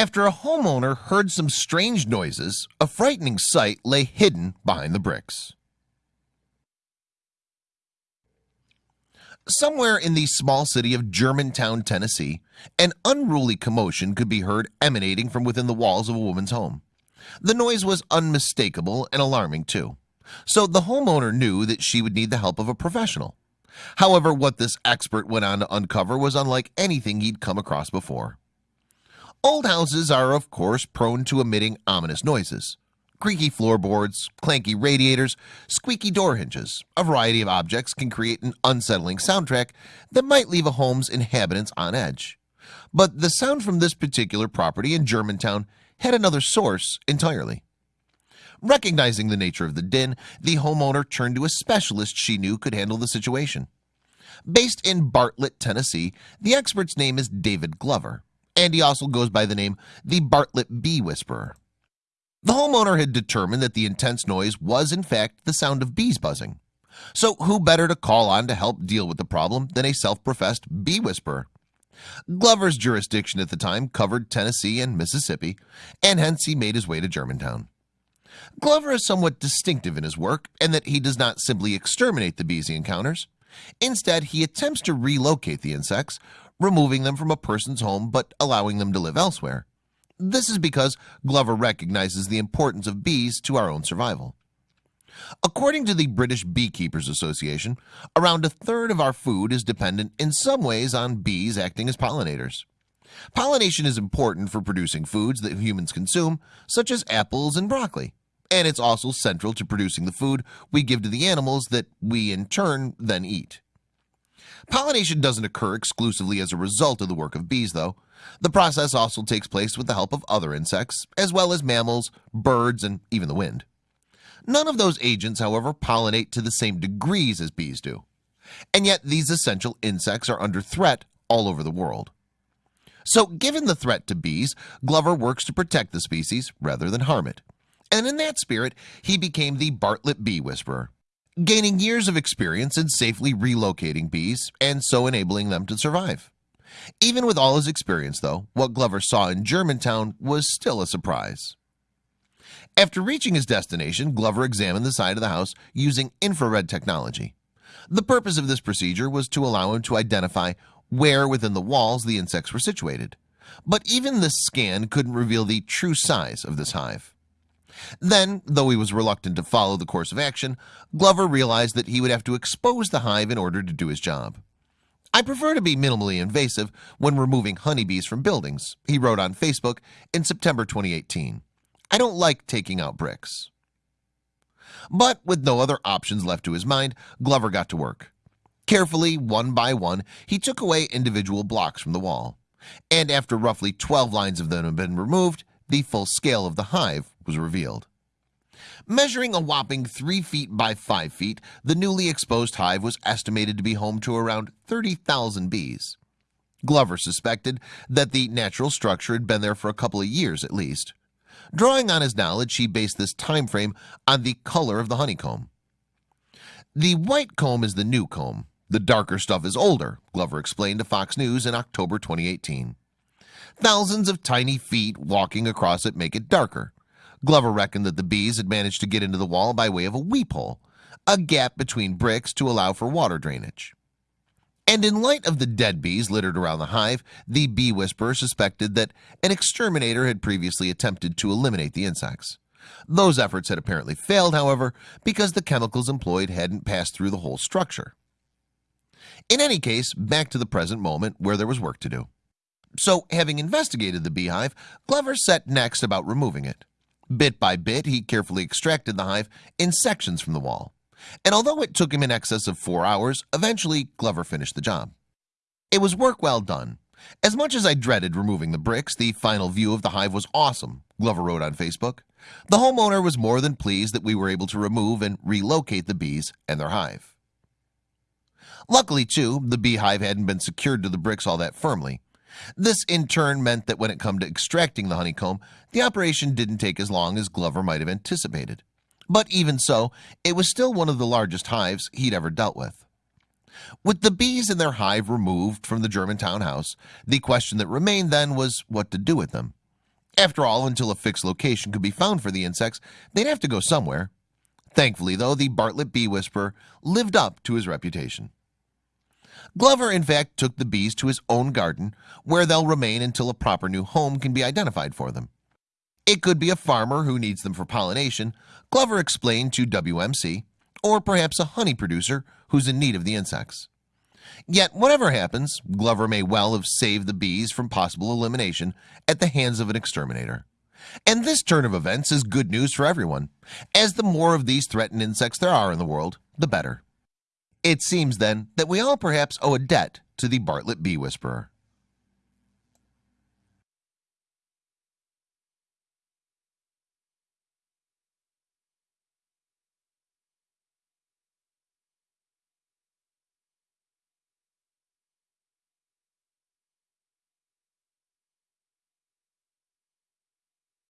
After a homeowner heard some strange noises, a frightening sight lay hidden behind the bricks. Somewhere in the small city of Germantown, Tennessee, an unruly commotion could be heard emanating from within the walls of a woman's home. The noise was unmistakable and alarming too. So the homeowner knew that she would need the help of a professional. However, what this expert went on to uncover was unlike anything he'd come across before. Old houses are of course prone to emitting ominous noises. Creaky floorboards clanky radiators squeaky door hinges a variety of objects can create an unsettling soundtrack that might leave a home's inhabitants on edge. But the sound from this particular property in Germantown had another source entirely. Recognizing the nature of the din the homeowner turned to a specialist she knew could handle the situation. Based in Bartlett Tennessee the expert's name is David Glover and he also goes by the name the Bartlett Bee Whisperer. The homeowner had determined that the intense noise was in fact the sound of bees buzzing. So who better to call on to help deal with the problem than a self-professed bee whisperer? Glover's jurisdiction at the time covered Tennessee and Mississippi and hence he made his way to Germantown. Glover is somewhat distinctive in his work and that he does not simply exterminate the bees he encounters. Instead he attempts to relocate the insects removing them from a person's home but allowing them to live elsewhere. This is because Glover recognizes the importance of bees to our own survival. According to the British Beekeepers Association around a third of our food is dependent in some ways on bees acting as pollinators. Pollination is important for producing foods that humans consume such as apples and broccoli and it's also central to producing the food we give to the animals that we in turn then eat Pollination doesn't occur exclusively as a result of the work of bees though. The process also takes place with the help of other insects as well as mammals birds and even the wind. None of those agents however pollinate to the same degrees as bees do. And yet these essential insects are under threat all over the world. So given the threat to bees Glover works to protect the species rather than harm it. And in that spirit he became the Bartlett Bee Whisperer gaining years of experience in safely relocating bees and so enabling them to survive. Even with all his experience though what Glover saw in Germantown was still a surprise. After reaching his destination Glover examined the side of the house using infrared technology. The purpose of this procedure was to allow him to identify where within the walls the insects were situated. But even this scan couldn't reveal the true size of this hive then though he was reluctant to follow the course of action Glover realized that he would have to expose the hive in order to do his job. I prefer to be minimally invasive when removing honeybees from buildings he wrote on Facebook in September 2018 I don't like taking out bricks. But with no other options left to his mind Glover got to work. Carefully one by one he took away individual blocks from the wall. And after roughly 12 lines of them had been removed the full scale of the hive was revealed. Measuring a whopping three feet by five feet the newly exposed hive was estimated to be home to around 30,000 bees. Glover suspected that the natural structure had been there for a couple of years at least. Drawing on his knowledge he based this time frame on the color of the honeycomb. The white comb is the new comb. The darker stuff is older Glover explained to Fox News in October 2018 thousands of tiny feet walking across it make it darker Glover reckoned that the bees had managed to get into the wall by way of a weep hole a gap between bricks to allow for water drainage. And in light of the dead bees littered around the hive the bee whisperer suspected that an exterminator had previously attempted to eliminate the insects. Those efforts had apparently failed however because the chemicals employed hadn't passed through the whole structure. In any case back to the present moment where there was work to do. So having investigated the beehive Glover set next about removing it bit by bit he carefully extracted the hive in sections from the wall. And although it took him in excess of four hours eventually Glover finished the job. It was work well done. As much as I dreaded removing the bricks the final view of the hive was awesome Glover wrote on Facebook. The homeowner was more than pleased that we were able to remove and relocate the bees and their hive. Luckily too the beehive hadn't been secured to the bricks all that firmly this in turn meant that when it come to extracting the honeycomb the operation didn't take as long as Glover might have anticipated but even so it was still one of the largest hives he'd ever dealt with with the bees in their hive removed from the Germantown house the question that remained then was what to do with them After all, until a fixed location could be found for the insects, they'd have to go somewhere. Thankfully, though, the Bartlett Bee Whisperer lived up to his reputation. Glover, in fact, took the bees to his own garden, where they'll remain until a proper new home can be identified for them. It could be a farmer who needs them for pollination, Glover explained to WMC, or perhaps a honey producer who's in need of the insects. Yet, whatever happens, Glover may well have saved the bees from possible elimination at the hands of an exterminator. And this turn of events is good news for everyone, as the more of these threatened insects there are in the world, the better. It seems then that we all perhaps owe a debt to the Bartlett Bee Whisperer.